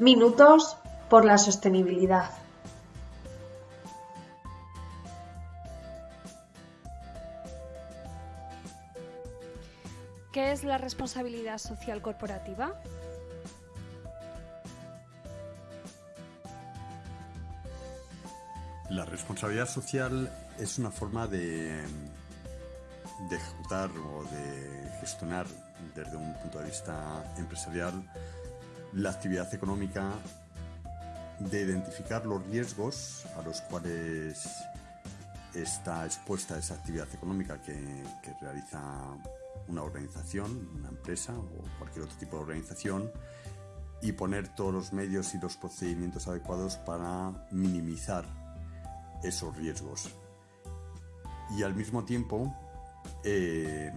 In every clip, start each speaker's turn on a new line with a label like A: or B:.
A: Minutos por la sostenibilidad.
B: ¿Qué es la responsabilidad social corporativa?
C: La responsabilidad social es una forma de, de ejecutar o de gestionar desde un punto de vista empresarial la actividad económica, de identificar los riesgos a los cuales está expuesta esa actividad económica que, realiza una organización, una empresa o cualquier otro tipo de organización y poner todos los medios y los procedimientos adecuados para minimizar esos riesgos. Y al mismo tiempo, eh,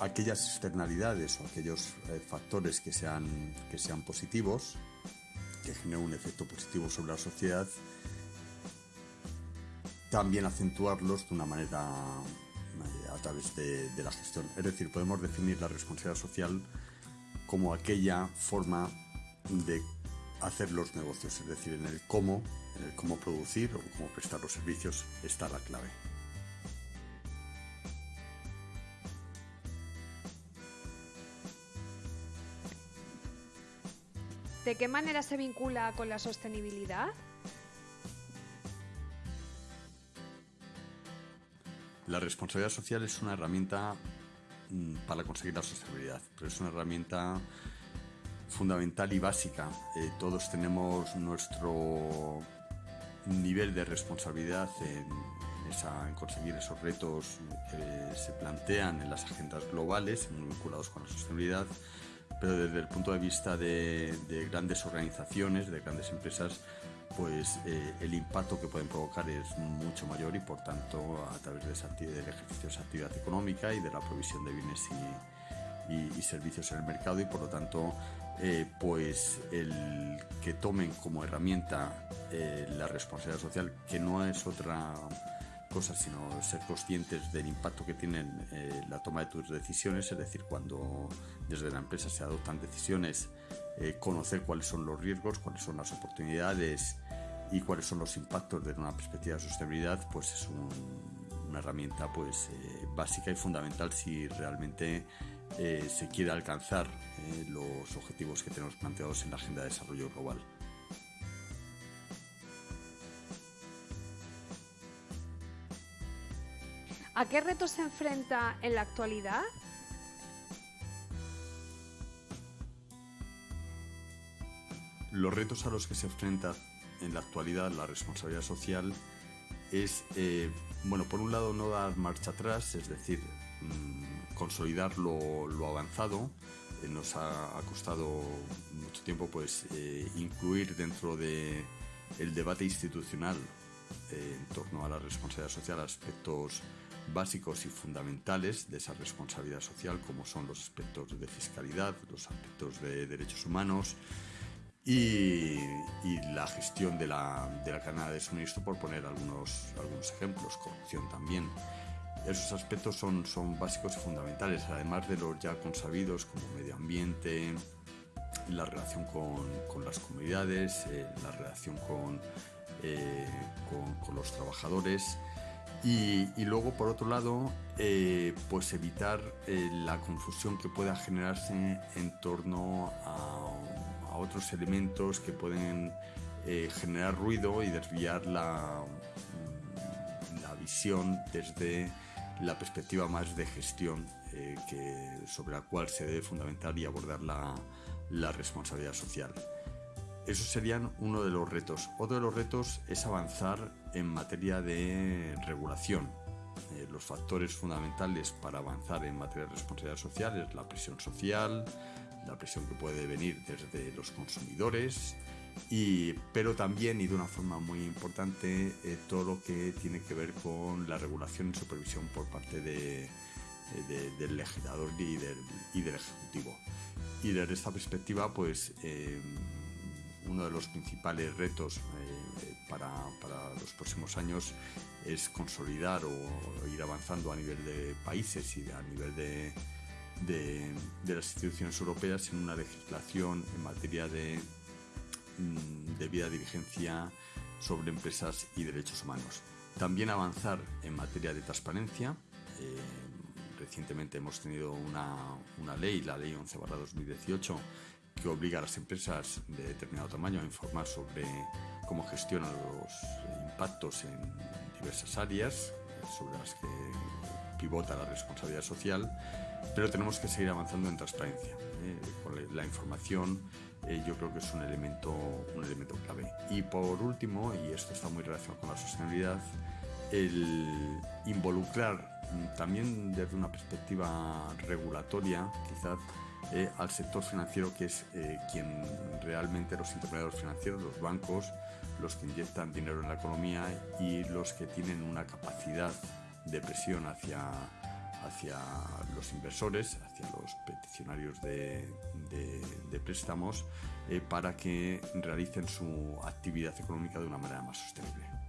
C: aquellas externalidades o aquellos eh, factores que sean, que sean positivos, que generen un efecto positivo sobre la sociedad, también acentuarlos de una manera eh, a través de, de, la gestión. Es decir, podemos definir la responsabilidad social como aquella forma de hacer los negocios, es decir, en el cómo, en el cómo producir o cómo prestar los servicios está la clave.
B: ¿De qué manera se vincula con la sostenibilidad?
C: La responsabilidad social es una herramienta mm, para conseguir la sostenibilidad, pero es una herramienta fundamental y básica. Eh, todos tenemos nuestro nivel de responsabilidad en, conseguir esos retos que se plantean en las agendas globales muy vinculados con la sostenibilidad pero desde el punto de vista de, de grandes organizaciones, de grandes empresas, pues eh, el impacto que pueden provocar es mucho mayor y por tanto a través de esa, del ejercicio de esa actividad económica y de la provisión de bienes y, y, y servicios en el mercado y por lo tanto eh, pues el que tomen como herramienta eh, la responsabilidad social que no es otra cosas, sino ser conscientes del impacto que tienen eh, la toma de tus decisiones, es decir, cuando desde la empresa se adoptan decisiones, eh, conocer cuáles son los riesgos, cuáles son las oportunidades y cuáles son los impactos desde una perspectiva de sostenibilidad, pues es un, una herramienta pues eh, básica y fundamental si realmente se quiere alcanzar los objetivos que tenemos planteados en la Agenda de Desarrollo Global.
B: ¿A qué retos se enfrenta en la actualidad?
C: Los retos a los que se enfrenta en la actualidad la responsabilidad social es, eh, bueno, por un lado no dar marcha atrás, es decir, mmm, consolidar lo, avanzado. Eh, nos ha, costado mucho tiempo pues eh, incluir dentro de debate institucional eh, en torno a la responsabilidad social aspectos básicos y fundamentales de esa responsabilidad social, como son los aspectos de fiscalidad, los aspectos de derechos humanos y, y la gestión de la, de la cadena de suministro, por poner algunos, algunos ejemplos, corrupción también. Esos aspectos son, son básicos y fundamentales, además de los ya consabidos como medio ambiente, la relación con, con las comunidades, eh, la relación con, eh, con, los trabajadores y, luego, por otro lado, eh, pues evitar eh, la confusión que pueda generarse en torno a, otros elementos que pueden generar ruido y desviar la, la, visión desde la perspectiva más de gestión que, sobre la cual se debe fundamentar y abordar la, la responsabilidad social. Esos serían uno de los retos. Otro de los retos es avanzar en materia de regulación. Eh, los factores fundamentales para avanzar en materia de responsabilidad social es la presión social, la presión que puede venir desde los consumidores, y, pero también y de una forma muy importante eh, todo lo que tiene que ver con la regulación y supervisión por parte de, del legislador y del, ejecutivo. Y desde esta perspectiva, pues eh, uno de los principales retos eh, para, para, los próximos años es consolidar o ir avanzando a nivel de países y a nivel de, de, de las instituciones europeas en una legislación en materia de mm, debida diligencia sobre empresas y derechos humanos. También avanzar en materia de transparencia. Eh, recientemente hemos tenido una, una, ley, la ley 11 2018, que obliga a las empresas de determinado tamaño a informar sobre cómo gestionan los impactos en diversas áreas sobre las que pivota la responsabilidad social, pero tenemos que seguir avanzando en transparencia. ¿eh? La información eh, yo creo que es un elemento, un elemento clave. Y por último, y esto está muy relacionado con la sostenibilidad, el involucrar también desde una perspectiva regulatoria, quizás, eh, al sector financiero, que es quien realmente los intermediarios financieros, los bancos, los que inyectan dinero en la economía y los que tienen una capacidad de presión hacia, hacia los inversores, hacia los peticionarios de, préstamos, eh, para que realicen su actividad económica de una manera más sostenible.